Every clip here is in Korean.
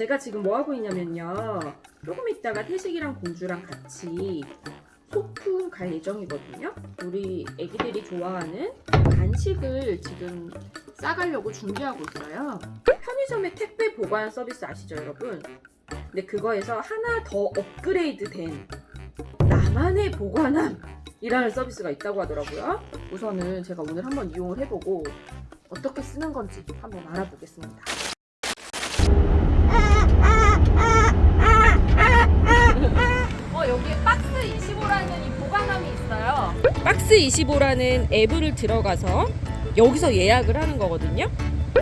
제가 지금 뭐 하고 있냐면요. 조금 있다가 태식이랑 공주랑 같이 소풍 갈 예정이거든요. 우리 애기들이 좋아하는 간식을 지금 싸가려고 준비하고 있어요. 편의점의 택배 보관 서비스 아시죠, 여러분? 근데 그거에서 하나 더 업그레이드 된 나만의 보관함 이라는 서비스가 있다고 하더라고요. 우선은 제가 오늘 한번 이용을 해보고 어떻게 쓰는 건지 한번 알아보겠습니다. S25라는 앱을 들어가서 여기서 예약을 하는 거거든요.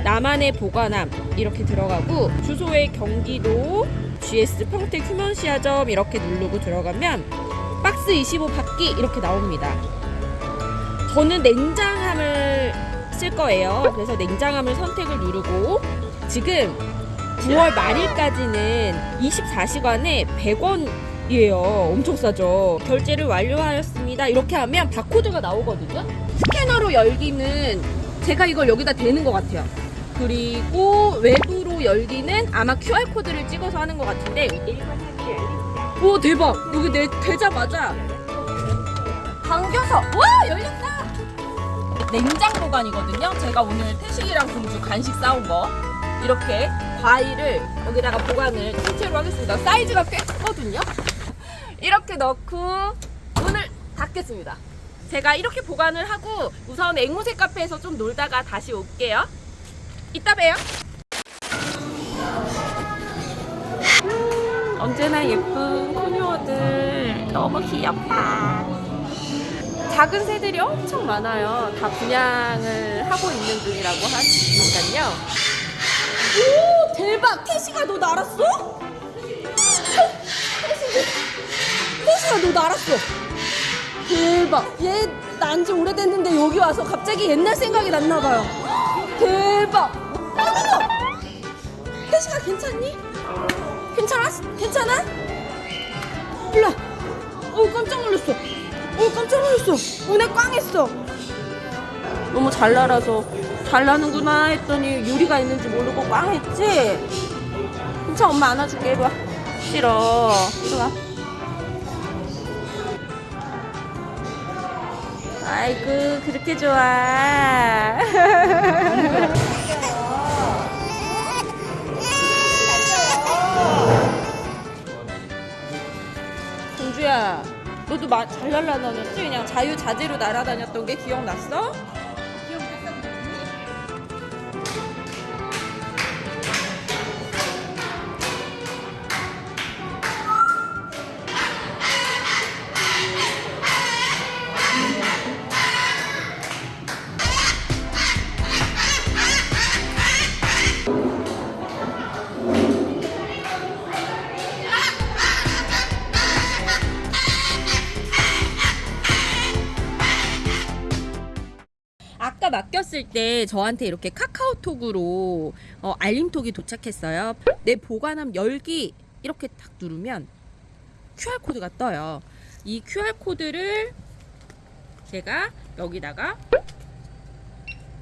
나만의 보관함 이렇게 들어가고 주소에 경기도 GS 평택 휴먼시아점 이렇게 누르고 들어가면 박스 25 받기 이렇게 나옵니다. 저는 냉장함을 쓸 거예요. 그래서 냉장함을 선택을 누르고 지금 9월 말일까지는 24시간에 100원 이에요. 엄청 싸죠. 결제를 완료하였습니다. 이렇게 하면 바코드가 나오거든요. 스캐너로 열기는 제가 이걸 여기다 대는 것 같아요. 그리고 외부로 열기는 아마 QR코드를 찍어서 하는 것 같은데 오 대박! 여기 내 대자마자 당겨서 와 열렸다! 냉장 보관이거든요. 제가 오늘 태식이랑 공주 간식 싸온 거 이렇게 과일을 여기다가 보관을 통째로 하겠습니다. 사이즈가 꽤 크거든요. 이렇게 넣고 문을 닫겠습니다. 제가 이렇게 보관을 하고 우선 앵무새 카페에서 좀 놀다가 다시 올게요. 이따 봬요. 음, 언제나 예쁜 코뉴어들 너무 귀엽다. 작은 새들이 엄청 많아요. 다 분양을 하고 있는 중이라고 하시니까요. 오 대박! 태시가 너 날았어? 너 날았어. 대박! 얘 난 지 오래됐는데 여기 와서 갑자기 옛날 생각이 났나 봐요. 대박! 어머머! 태시가 괜찮니? 괜찮아? 괜찮아? 와. 어 깜짝 놀랐어. 어 깜짝 놀랐어. 오늘 꽝했어. 너무 잘 날아서 잘 나는구나 했더니 유리가 있는지 모르고 꽝했지? 괜찮아 엄마 안아줄게 이리 와. 싫어. 이리 와. 아이고 그렇게 좋아. 공주야, 너도 마, 잘 날아다녔지? 그냥 자유자재로 날아다녔던 게 기억났어? 아까 맡겼을 때 저한테 이렇게 카카오톡으로 어, 알림톡이 도착했어요. 내 보관함 열기 이렇게 딱 누르면 QR코드가 떠요. 이 QR코드를 제가 여기다가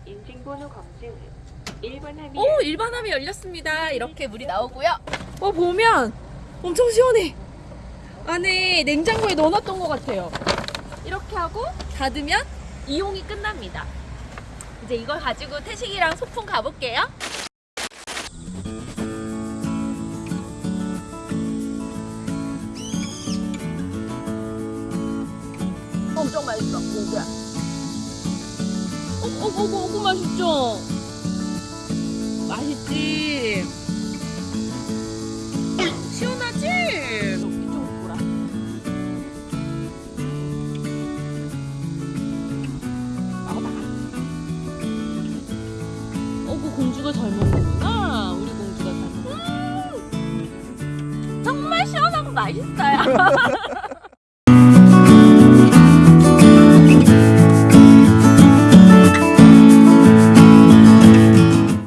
인증번호 검증 1번 함이 오 일반함이 열렸습니다. 이렇게 물이 나오고요. 어 보면 엄청 시원해. 안에 냉장고에 넣어놨던 것 같아요. 이렇게 하고 닫으면 이용이 끝납니다. 이제 이걸 가지고 태식이랑 소풍 가볼게요. 엄청 맛있어, 어, 어, 어, 맛있죠? 맛있지? 공주가 잘 먹는구나. 우리 공주가 잘 먹는. 정말 시원하고 맛있어요.